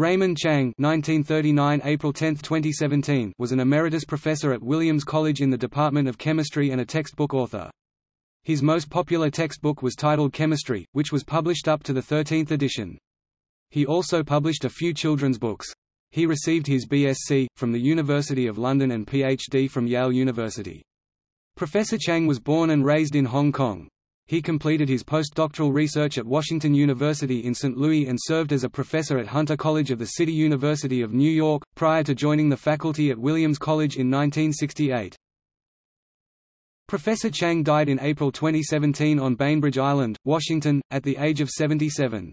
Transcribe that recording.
Raymond Chang April 10, 2017, was an emeritus professor at Williams College in the Department of Chemistry and a textbook author. His most popular textbook was titled Chemistry, which was published up to the 13th edition. He also published a few children's books. He received his BSc, from the University of London and PhD from Yale University. Professor Chang was born and raised in Hong Kong. He completed his postdoctoral research at Washington University in St. Louis and served as a professor at Hunter College of the City University of New York, prior to joining the faculty at Williams College in 1968. Professor Chang died in April 2017 on Bainbridge Island, Washington, at the age of 77.